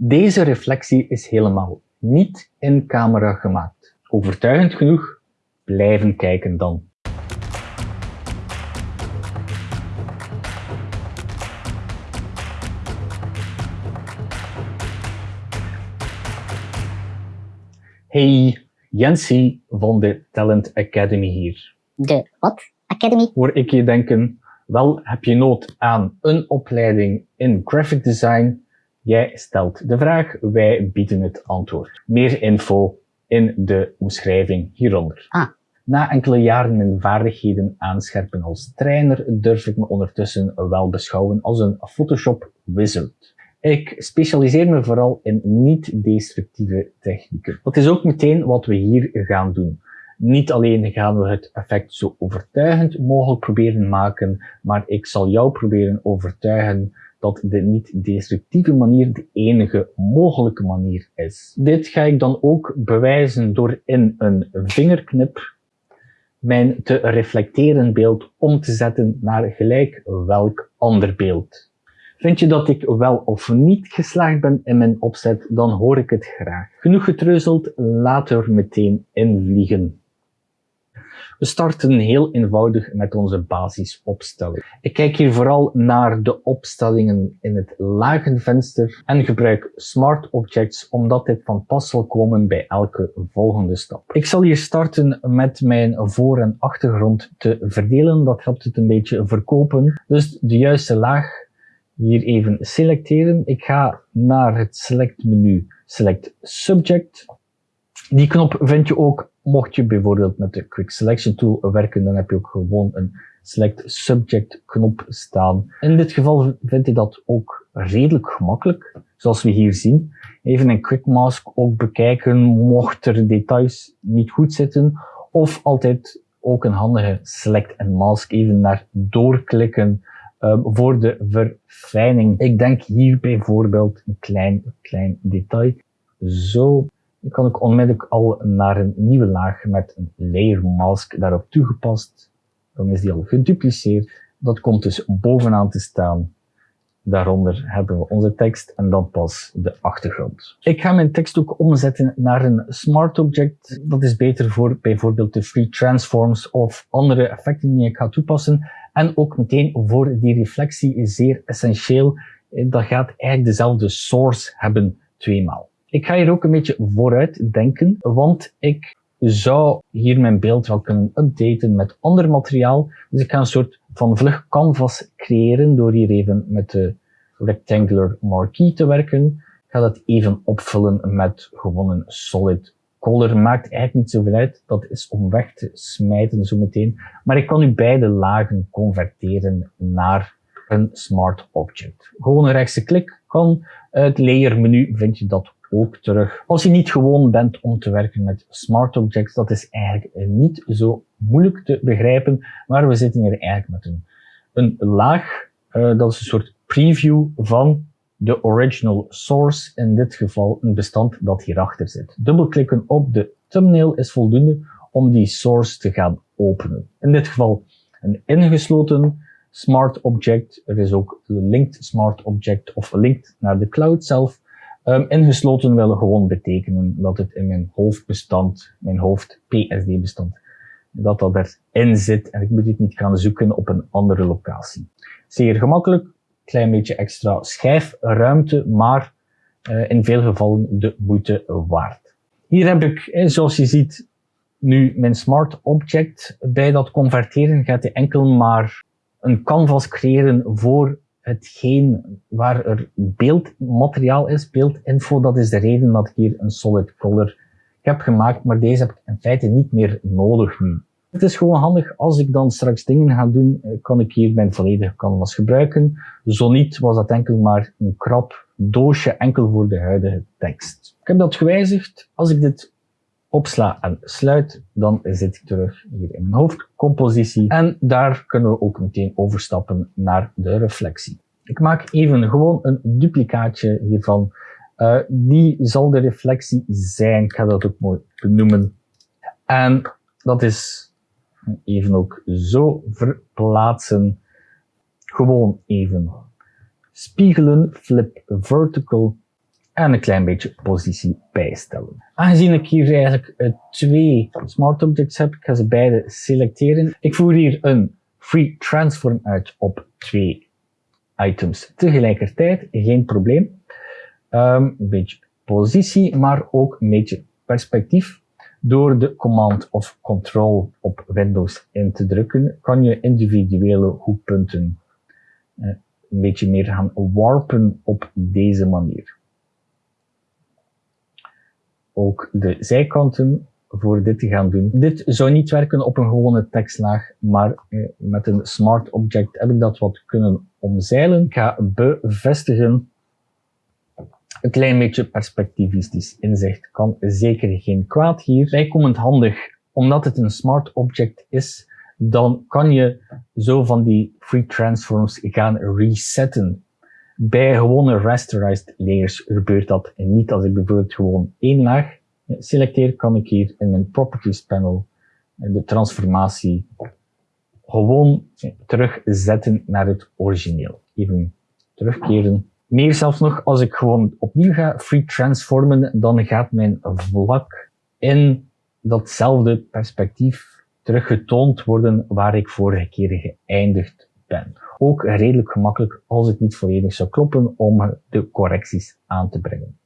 Deze reflectie is helemaal niet in camera gemaakt. Overtuigend genoeg? Blijven kijken dan. Hey, Jensie van de Talent Academy hier. De wat? Academy? Hoor ik je denken, wel heb je nood aan een opleiding in graphic design? Jij stelt de vraag, wij bieden het antwoord. Meer info in de omschrijving hieronder. Ah. Na enkele jaren mijn vaardigheden aanscherpen als trainer, durf ik me ondertussen wel beschouwen als een Photoshop wizard. Ik specialiseer me vooral in niet-destructieve technieken. Dat is ook meteen wat we hier gaan doen. Niet alleen gaan we het effect zo overtuigend mogelijk proberen maken, maar ik zal jou proberen overtuigen dat de niet-destructieve manier de enige mogelijke manier is. Dit ga ik dan ook bewijzen door in een vingerknip mijn te reflecteren beeld om te zetten naar gelijk welk ander beeld. Vind je dat ik wel of niet geslaagd ben in mijn opzet, dan hoor ik het graag. Genoeg getreuzeld, laten we meteen invliegen. We starten heel eenvoudig met onze basisopstelling. Ik kijk hier vooral naar de opstellingen in het lagenvenster en gebruik Smart Objects omdat dit van pas zal komen bij elke volgende stap. Ik zal hier starten met mijn voor- en achtergrond te verdelen. Dat helpt het een beetje verkopen. Dus de juiste laag hier even selecteren. Ik ga naar het select menu, select subject. Die knop vind je ook, mocht je bijvoorbeeld met de Quick Selection Tool werken, dan heb je ook gewoon een Select Subject knop staan. In dit geval vind je dat ook redelijk gemakkelijk, zoals we hier zien. Even een Quick Mask ook bekijken, mocht er details niet goed zitten. Of altijd ook een handige Select en Mask even naar doorklikken um, voor de verfijning. Ik denk hier bijvoorbeeld een klein, klein detail. Zo dan kan ik onmiddellijk al naar een nieuwe laag met een layer mask daarop toegepast. Dan is die al gedupliceerd. Dat komt dus bovenaan te staan. Daaronder hebben we onze tekst en dan pas de achtergrond. Ik ga mijn tekst ook omzetten naar een smart object. Dat is beter voor bijvoorbeeld de free transforms of andere effecten die ik ga toepassen. En ook meteen voor die reflectie is zeer essentieel. Dat gaat eigenlijk dezelfde source hebben tweemaal. Ik ga hier ook een beetje vooruit denken, want ik zou hier mijn beeld wel kunnen updaten met ander materiaal. Dus ik ga een soort van vlug canvas creëren door hier even met de rectangular marquee te werken. Ik ga dat even opvullen met gewoon een solid color. Maakt eigenlijk niet zoveel uit. Dat is om weg te smijten zo meteen. Maar ik kan nu beide lagen converteren naar een smart object. Gewoon een rechtse klik kan. Het layer menu vind je dat ook terug. Als je niet gewoon bent om te werken met smart objects, dat is eigenlijk niet zo moeilijk te begrijpen, maar we zitten hier eigenlijk met een, een laag, uh, dat is een soort preview van de original source, in dit geval een bestand dat hierachter zit. Dubbelklikken op de thumbnail is voldoende om die source te gaan openen. In dit geval een ingesloten smart object. Er is ook een linked smart object of linked naar de cloud zelf. Um, ingesloten wil gewoon betekenen dat het in mijn hoofdbestand, mijn hoofd PSD-bestand, dat dat erin zit en ik moet het niet gaan zoeken op een andere locatie. Zeer gemakkelijk, klein beetje extra schijfruimte, maar uh, in veel gevallen de moeite waard. Hier heb ik, zoals je ziet, nu mijn smart object. Bij dat converteren gaat hij enkel maar een canvas creëren voor hetgeen waar er beeldmateriaal is, beeldinfo, dat is de reden dat ik hier een solid color heb gemaakt, maar deze heb ik in feite niet meer nodig nu. Het is gewoon handig, als ik dan straks dingen ga doen, eh, kan ik hier mijn volledige canvas gebruiken. Zo niet was dat enkel maar een krap doosje enkel voor de huidige tekst. Ik heb dat gewijzigd. Als ik dit opsla en sluit, dan zit ik terug hier in mijn hoofdcompositie. En daar kunnen we ook meteen overstappen naar de reflectie. Ik maak even gewoon een duplicaatje hiervan. Uh, die zal de reflectie zijn. Ik ga dat ook mooi benoemen. En dat is even ook zo verplaatsen. Gewoon even spiegelen, flip vertical en een klein beetje positie bijstellen. Aangezien ik hier eigenlijk uh, twee smart objects heb, ga ze beide selecteren. Ik voer hier een free transform uit op twee items tegelijkertijd, geen probleem. Um, een beetje positie, maar ook een beetje perspectief. Door de command of control op Windows in te drukken, kan je individuele hoekpunten uh, een beetje meer gaan warpen op deze manier. Ook de zijkanten voor dit te gaan doen. Dit zou niet werken op een gewone tekstlaag, maar eh, met een smart object heb ik dat wat kunnen omzeilen. Ik ga bevestigen. Een klein beetje perspectivistisch inzicht kan zeker geen kwaad hier. Bijkomend handig, omdat het een smart object is, dan kan je zo van die free transforms gaan resetten. Bij gewone rasterized layers gebeurt dat niet. Als ik bijvoorbeeld gewoon één laag selecteer, kan ik hier in mijn properties panel de transformatie gewoon terugzetten naar het origineel. Even terugkeren. Meer zelfs nog, als ik gewoon opnieuw ga free transformen, dan gaat mijn vlak in datzelfde perspectief teruggetoond worden waar ik vorige keer geëindigd ben. Ook redelijk gemakkelijk als het niet volledig zou kloppen om de correcties aan te brengen.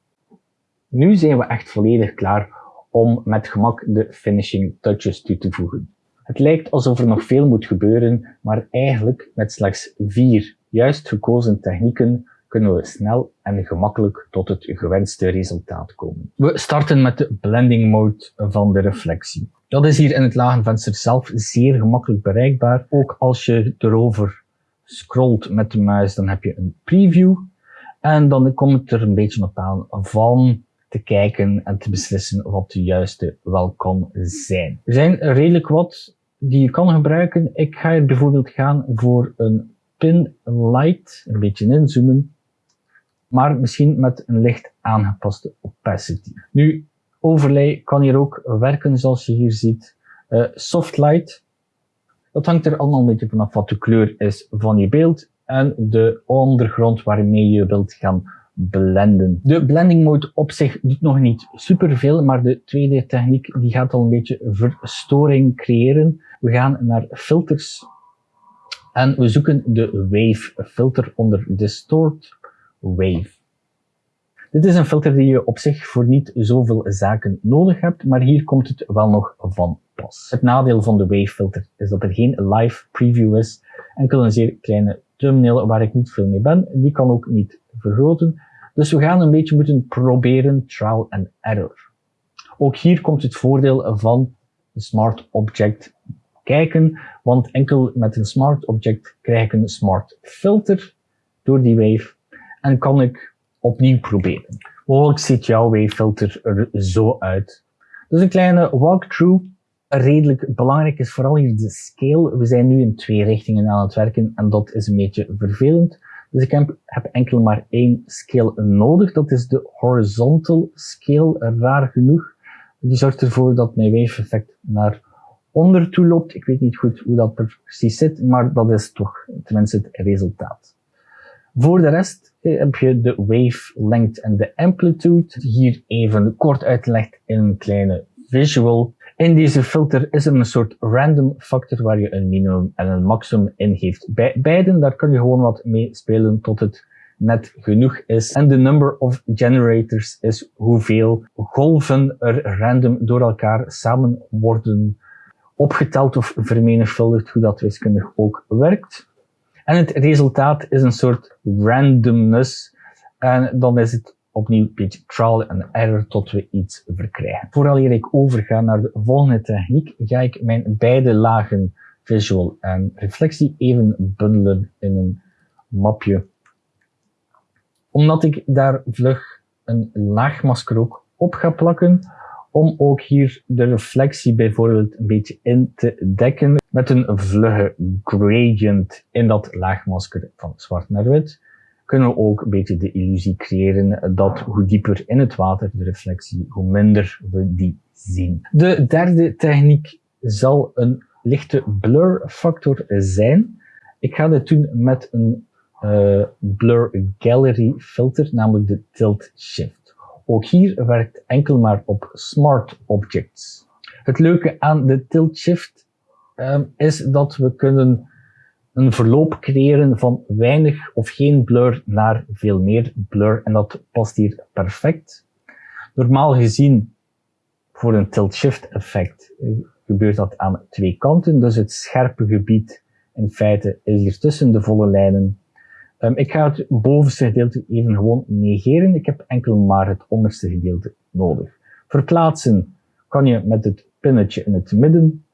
Nu zijn we echt volledig klaar om met gemak de finishing touches toe te voegen. Het lijkt alsof er nog veel moet gebeuren, maar eigenlijk met slechts vier juist gekozen technieken kunnen we snel en gemakkelijk tot het gewenste resultaat komen. We starten met de blending mode van de reflectie. Dat is hier in het lagenvenster zelf zeer gemakkelijk bereikbaar. Ook als je erover scrolt met de muis, dan heb je een preview. En dan komt het er een beetje op aan van te kijken en te beslissen wat de juiste wel kan zijn. Er zijn redelijk wat die je kan gebruiken. Ik ga hier bijvoorbeeld gaan voor een pin light, een beetje inzoomen, maar misschien met een licht aangepaste opacity. Nu, overlay kan hier ook werken zoals je hier ziet. Uh, soft light, dat hangt er allemaal een beetje vanaf wat de kleur is van je beeld en de ondergrond waarmee je wilt gaan blenden. De blending mode op zich doet nog niet superveel, maar de tweede techniek die gaat al een beetje verstoring creëren. We gaan naar filters en we zoeken de wave filter onder distort wave. Dit is een filter die je op zich voor niet zoveel zaken nodig hebt, maar hier komt het wel nog van pas. Het nadeel van de wave filter is dat er geen live preview is, enkel een zeer kleine thumbnail waar ik niet veel mee ben. Die kan ook niet vergroten. Dus we gaan een beetje moeten proberen trial and error. Ook hier komt het voordeel van smart object kijken, want enkel met een smart object krijg ik een smart filter door die wave en kan ik opnieuw proberen. Mogelijk ziet jouw wave filter er zo uit. Dus een kleine walkthrough. Redelijk belangrijk is vooral hier de scale. We zijn nu in twee richtingen aan het werken en dat is een beetje vervelend. Dus ik heb, heb enkel maar één scale nodig. Dat is de horizontal scale, raar genoeg. Die zorgt ervoor dat mijn wave effect naar onder toe loopt. Ik weet niet goed hoe dat precies zit, maar dat is toch tenminste het resultaat. Voor de rest eh, heb je de wave length en de amplitude. Hier even kort uitgelegd in een kleine visual. In deze filter is er een soort random factor waar je een minimum en een maximum in geeft. Bij beiden, daar kun je gewoon wat mee spelen tot het net genoeg is. En de number of generators is hoeveel golven er random door elkaar samen worden opgeteld of vermenigvuldigd, hoe dat wiskundig ook werkt. En het resultaat is een soort randomness. En dan is het opnieuw een beetje trial en error tot we iets verkrijgen. Vooral hier ik overga naar de volgende techniek, ga ik mijn beide lagen visual en reflectie even bundelen in een mapje. Omdat ik daar vlug een laagmasker ook op ga plakken, om ook hier de reflectie bijvoorbeeld een beetje in te dekken met een vlugge gradient in dat laagmasker van zwart naar wit kunnen we ook een beetje de illusie creëren dat hoe dieper in het water de reflectie, hoe minder we die zien. De derde techniek zal een lichte blur factor zijn. Ik ga dit doen met een uh, blur gallery filter, namelijk de tilt shift. Ook hier werkt enkel maar op smart objects. Het leuke aan de tilt shift um, is dat we kunnen een verloop creëren van weinig of geen blur naar veel meer blur en dat past hier perfect. Normaal gezien voor een tilt-shift effect eh, gebeurt dat aan twee kanten, dus het scherpe gebied in feite is hier tussen de volle lijnen. Um, ik ga het bovenste gedeelte even gewoon negeren, ik heb enkel maar het onderste gedeelte nodig. Verplaatsen kan je met het pinnetje in het midden,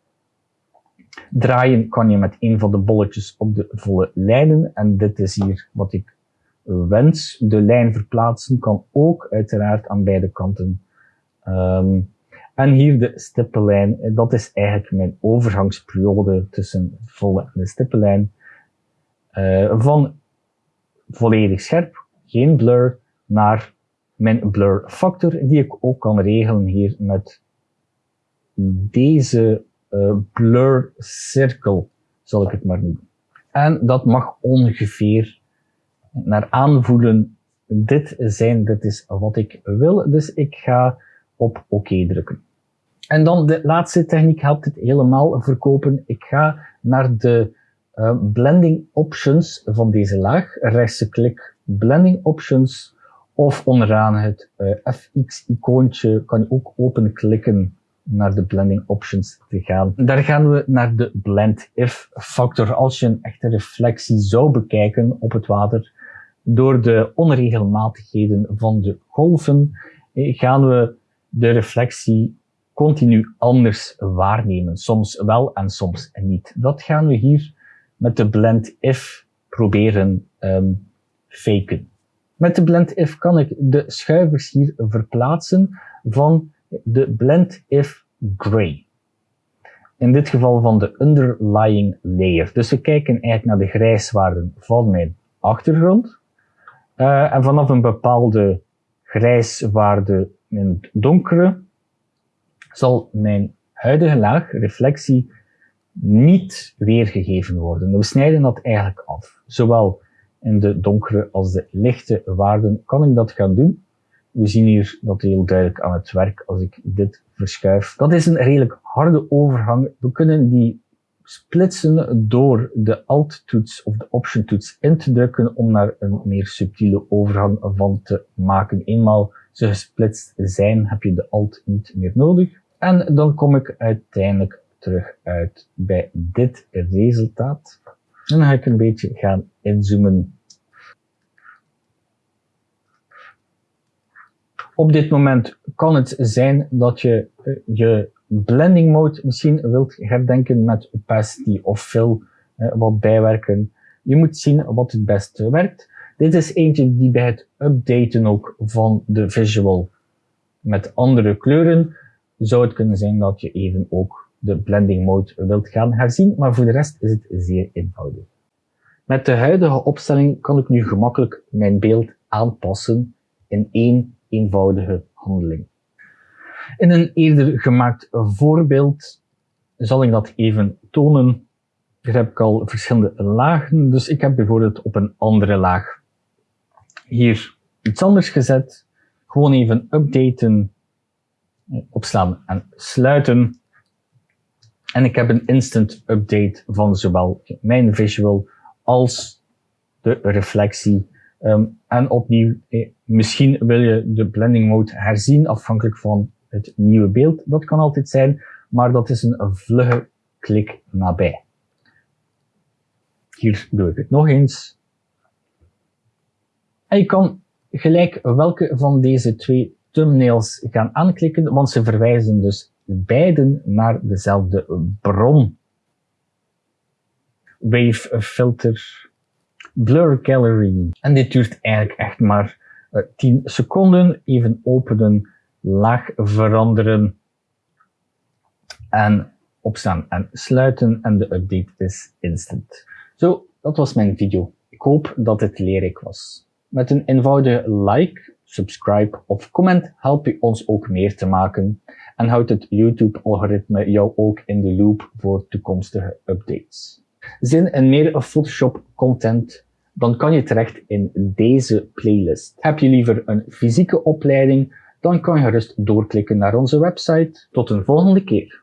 Draaien kan je met een van de bolletjes op de volle lijnen. En dit is hier wat ik wens. De lijn verplaatsen kan ook uiteraard aan beide kanten. Um, en hier de stippenlijn. Dat is eigenlijk mijn overgangsperiode tussen volle en de stippenlijn. Uh, van volledig scherp, geen blur, naar mijn blur factor, die ik ook kan regelen hier met deze uh, blur circle, zal ik het maar noemen. En dat mag ongeveer naar aanvoelen dit zijn, dit is wat ik wil, dus ik ga op oké OK drukken. En dan de laatste techniek helpt het helemaal verkopen. Ik ga naar de uh, blending options van deze laag, rechtse klik blending options, of onderaan het uh, FX icoontje kan je ook open klikken naar de blending options te gaan. Daar gaan we naar de blend if factor. Als je een echte reflectie zou bekijken op het water, door de onregelmatigheden van de golven, eh, gaan we de reflectie continu anders waarnemen. Soms wel en soms niet. Dat gaan we hier met de blend if proberen um, faken. Met de blend if kan ik de schuivers hier verplaatsen van de blend if gray. In dit geval van de underlying layer. Dus we kijken eigenlijk naar de grijswaarden van mijn achtergrond. Uh, en vanaf een bepaalde grijswaarde in het donkere zal mijn huidige laag, reflectie, niet weergegeven worden. We snijden dat eigenlijk af. Zowel in de donkere als de lichte waarden kan ik dat gaan doen. We zien hier dat heel duidelijk aan het werk als ik dit verschuif. Dat is een redelijk harde overgang. We kunnen die splitsen door de Alt-toets of de Option-toets in te drukken om naar een meer subtiele overgang van te maken. Eenmaal ze gesplitst zijn, heb je de Alt niet meer nodig. En dan kom ik uiteindelijk terug uit bij dit resultaat. En dan ga ik een beetje gaan inzoomen Op dit moment kan het zijn dat je eh, je blending mode misschien wilt herdenken met opacity of fill, eh, wat bijwerken. Je moet zien wat het beste werkt. Dit is eentje die bij het updaten ook van de visual met andere kleuren zou het kunnen zijn dat je even ook de blending mode wilt gaan herzien, maar voor de rest is het zeer eenvoudig. Met de huidige opstelling kan ik nu gemakkelijk mijn beeld aanpassen in één eenvoudige handeling. In een eerder gemaakt voorbeeld zal ik dat even tonen. Hier heb ik al verschillende lagen, dus ik heb bijvoorbeeld op een andere laag hier iets anders gezet. Gewoon even updaten, opslaan en sluiten. En ik heb een instant update van zowel mijn visual als de reflectie Um, en opnieuw, eh, misschien wil je de blending mode herzien afhankelijk van het nieuwe beeld. Dat kan altijd zijn, maar dat is een vlugge klik nabij. Hier doe ik het nog eens. En je kan gelijk welke van deze twee thumbnails gaan aanklikken, want ze verwijzen dus beiden naar dezelfde bron. Wave filter Blur Gallery. En dit duurt eigenlijk echt maar uh, eh, 10 seconden. Even openen, laag veranderen en opstaan en sluiten en de update is instant. Zo, dat was mijn video. Ik hoop dat het leerrijk was. Met een eenvoudige like, subscribe of comment help je ons ook meer te maken en houdt het YouTube-algoritme jou ook in de loop voor toekomstige updates. Zin in meer Photoshop content dan kan je terecht in deze playlist. Heb je liever een fysieke opleiding, dan kan je gerust doorklikken naar onze website. Tot een volgende keer.